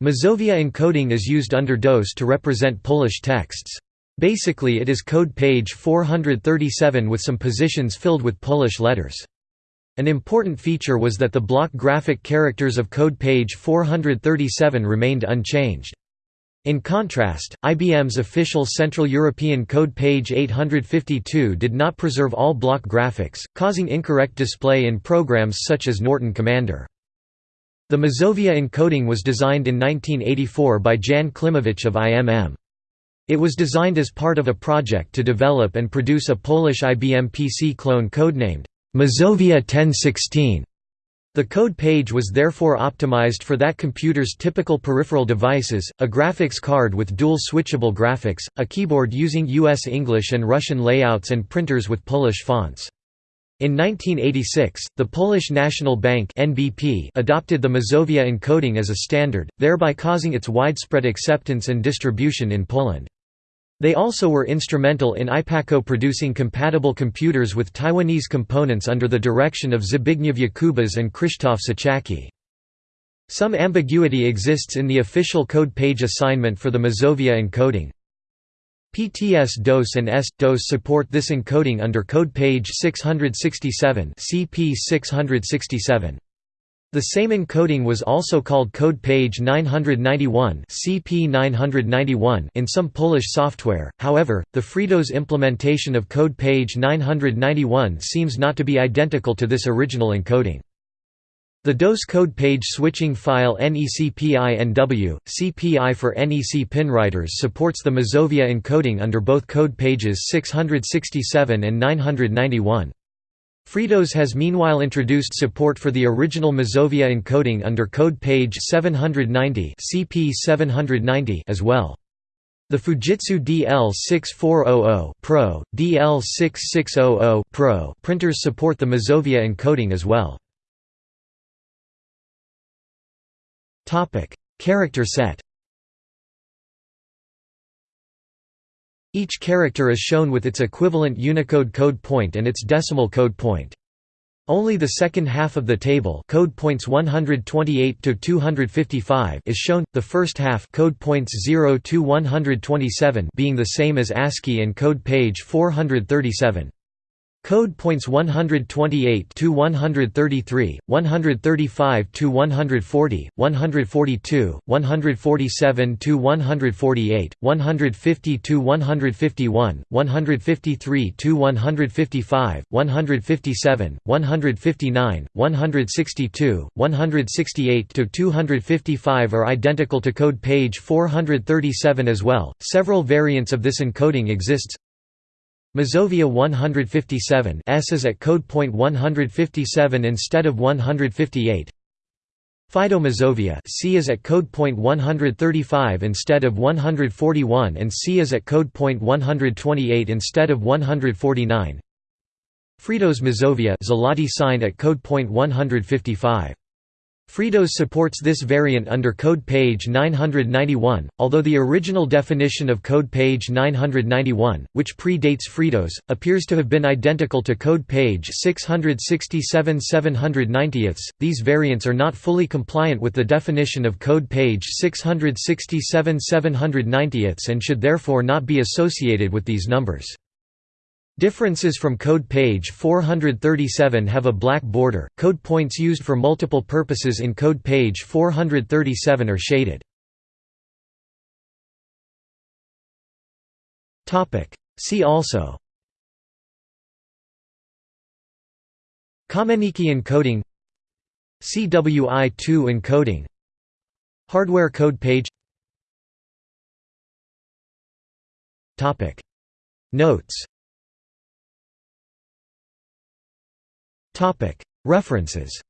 Mazovia encoding is used under DOS to represent Polish texts. Basically it is code page 437 with some positions filled with Polish letters. An important feature was that the block graphic characters of code page 437 remained unchanged. In contrast, IBM's official Central European Code page 852 did not preserve all block graphics, causing incorrect display in programs such as Norton Commander. The Mazovia encoding was designed in 1984 by Jan Klimowicz of IMM. It was designed as part of a project to develop and produce a Polish IBM PC clone codenamed Mazovia 1016. The code page was therefore optimized for that computer's typical peripheral devices, a graphics card with dual switchable graphics, a keyboard using US English and Russian layouts and printers with Polish fonts. In 1986, the Polish National Bank (NBP) adopted the Mazovia encoding as a standard, thereby causing its widespread acceptance and distribution in Poland. They also were instrumental in IPACO producing compatible computers with Taiwanese components under the direction of Zbigniew Jakubas and Krzysztof Suchacki. Some ambiguity exists in the official code page assignment for the Mazovia encoding. PTS-DOS and S-DOS support this encoding under code page 667 CP 667. The same encoding was also called code page 991 CP 991 in some Polish software, however, the FreeDOS implementation of code page 991 seems not to be identical to this original encoding. The DOS code page switching file NECPINW, CPI for NEC pinwriters supports the Mazovia encoding under both code pages 667 and 991. FreeDOS has meanwhile introduced support for the original Mazovia encoding under code page 790 CP 790 as well. The Fujitsu DL6400 Pro, DL6600 Pro printers support the Mazovia encoding as well. Topic: Character set. Each character is shown with its equivalent Unicode code point and its decimal code point. Only the second half of the table code points 128 to 255 is shown, the first half code points 0 to 127 being the same as ASCII and code page 437. Code points 128 to 133, 135 to 140, 142, 147 to 148, 150 to 151, 153 to 155, 157, 159, 162, 168 to 255 are identical to code page 437 as well. Several variants of this encoding exists. Mazovia 157 S is at code point 157 instead of 158. Fido Mazovia C is at code point 135 instead of 141 and C is at code point 128 instead of 149. FreeDOS Mazovia Zloty sign at code point 155. FreeDOS supports this variant under code page 991, although the original definition of code page 991, which predates FreeDOS, appears to have been identical to code page 667 790 These variants are not fully compliant with the definition of code page 667 790 and should therefore not be associated with these numbers. Differences from code page 437 have a black border. Code points used for multiple purposes in code page 437 are shaded. Topic: See also. Kamenický encoding. CWI2 encoding. Hardware code page. Topic. Notes References